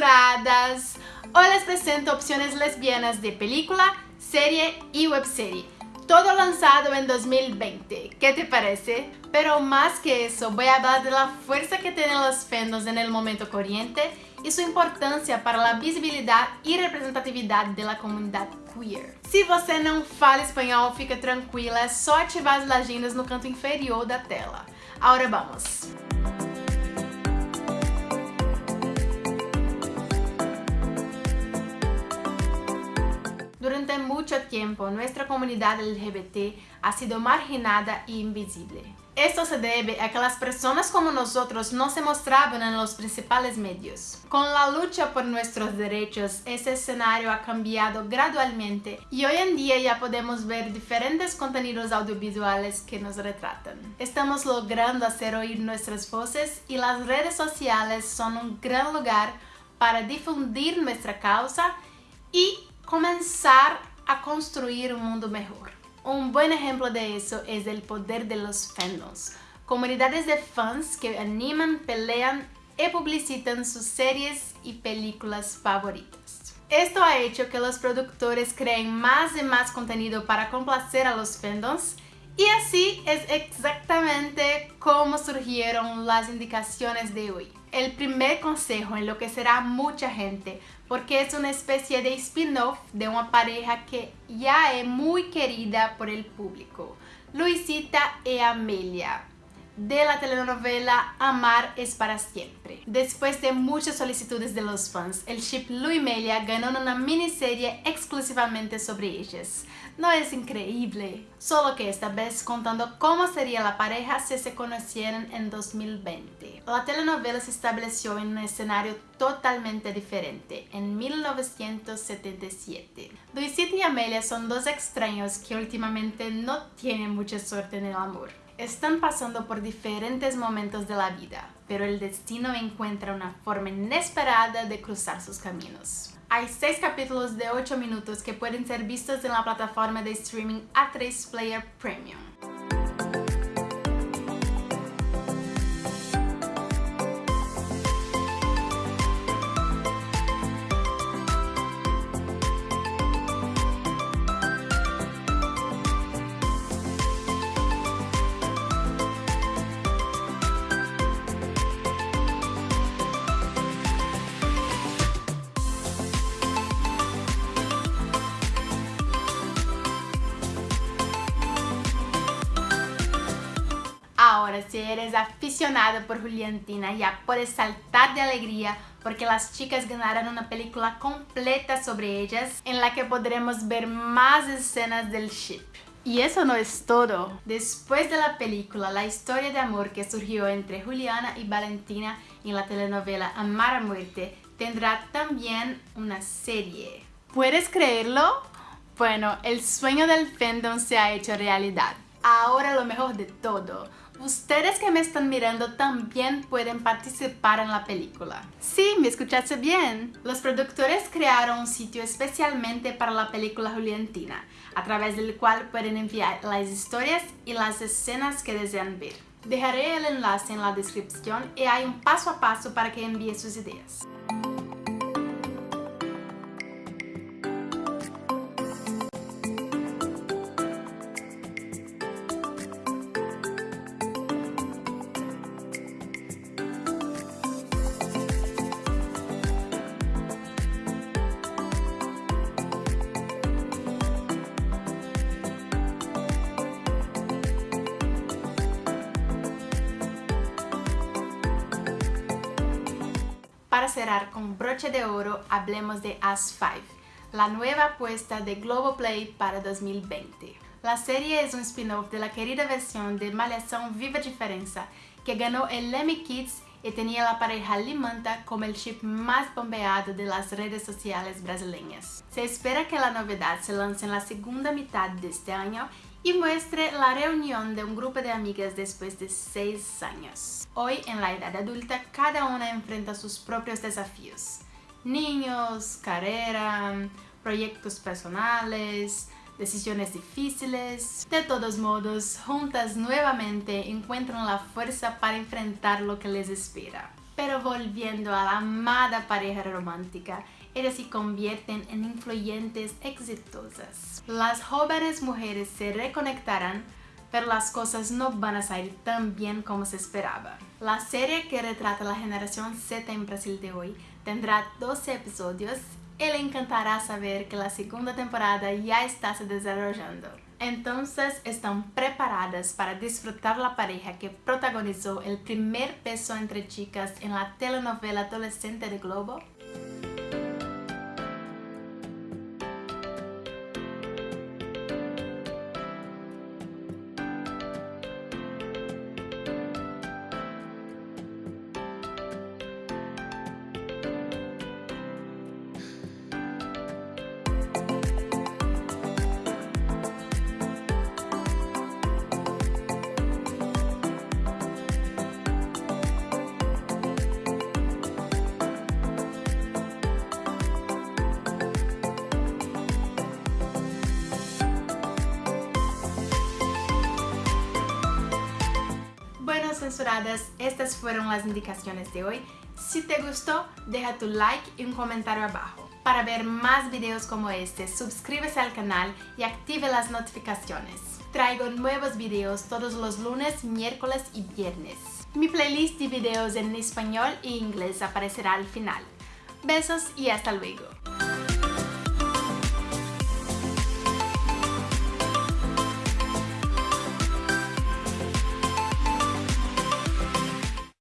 censuradas. Hoy les presento opciones lesbianas de película, serie y webserie. Todo lanzado en 2020. ¿Qué te parece? Pero más que eso, voy a hablar de la fuerza que tienen los fandoms en el momento corriente y su importancia para la visibilidad y representatividad de la comunidad queer. Se você não fala espanhol, fica tranquila, é só ativar as legendas no canto inferior da tela. Agora vamos! Durante mucho tiempo, nuestra comunidad LGBT ha sido marginada y invisible. Esto se debe a que las personas como nosotros no se mostraban en los principales medios. Con la lucha por nuestros derechos, ese escenario ha cambiado gradualmente y hoy en día ya podemos ver diferentes contenidos audiovisuales que nos retratan. Estamos logrando hacer oír nuestras voces y las redes sociales son un gran lugar para difundir nuestra causa y comenzar a construir un mundo mejor. Un buen ejemplo de eso es el poder de los fandoms, comunidades de fans que animan, pelean y publicitan sus series y películas favoritas. Esto ha hecho que los productores creen más y más contenido para complacer a los fandoms y así es exactamente como surgieron las indicaciones de hoy. El primer consejo enloquecerá mucha gente porque es una especie de spin-off de una pareja que ya es muy querida por el público, Luisita y Amelia de la telenovela Amar es para siempre. Después de muchas solicitudes de los fans, el ship Lu y Melia ganó una miniserie exclusivamente sobre ellas. ¿No es increíble? Solo que esta vez contando cómo sería la pareja si se conocieran en 2020. La telenovela se estableció en un escenario totalmente diferente, en 1977. Luisita y Amelia son dos extraños que últimamente no tienen mucha suerte en el amor. Están pasando por diferentes momentos de la vida, pero el destino encuentra una forma inesperada de cruzar sus caminos. Hay seis capítulos de 8 minutos que pueden ser vistos en la plataforma de streaming A3 Player Premium. Si eres aficionado por Juliantina, ya puedes saltar de alegría porque las chicas ganaron una película completa sobre ellas en la que podremos ver más escenas del ship. Y eso no es todo. Después de la película, la historia de amor que surgió entre Juliana y Valentina en la telenovela Amar a Muerte tendrá también una serie. ¿Puedes creerlo? Bueno, el sueño del fandom se ha hecho realidad. Ahora lo mejor de todo, ustedes que me están mirando también pueden participar en la película. Sí, me escuchaste bien. Los productores crearon un sitio especialmente para la película Juliantina, a través del cual pueden enviar las historias y las escenas que desean ver. Dejaré el enlace en la descripción y hay un paso a paso para que envíe sus ideas. Cerrar con broche de oro, hablemos de As 5, la nueva apuesta de Globoplay para 2020. La serie es un spin-off de la querida versión de Malhação Viva Diferença, que ganó el Kids y tenía la pareja Limanta como el chip más bombeado de las redes sociales brasileñas. Se espera que la novedad se lance en la segunda mitad de este año y muestre la reunión de un grupo de amigas después de seis años. Hoy, en la edad adulta, cada una enfrenta sus propios desafíos. Niños, carrera, proyectos personales, decisiones difíciles. De todos modos, juntas nuevamente encuentran la fuerza para enfrentar lo que les espera. Pero volviendo a la amada pareja romántica, ellas se convierten en influyentes exitosas. Las jóvenes mujeres se reconectarán, pero las cosas no van a salir tan bien como se esperaba. La serie que retrata la generación Z en Brasil de hoy tendrá 12 episodios le encantará saber que la segunda temporada ya está se desarrollando. Entonces, ¿están preparadas para disfrutar la pareja que protagonizó el primer beso entre chicas en la telenovela adolescente de Globo? Estas fueron las indicaciones de hoy. Si te gustó, deja tu like y un comentario abajo. Para ver más videos como este, suscríbete al canal y active las notificaciones. Traigo nuevos videos todos los lunes, miércoles y viernes. Mi playlist de videos en español e inglés aparecerá al final. Besos y hasta luego.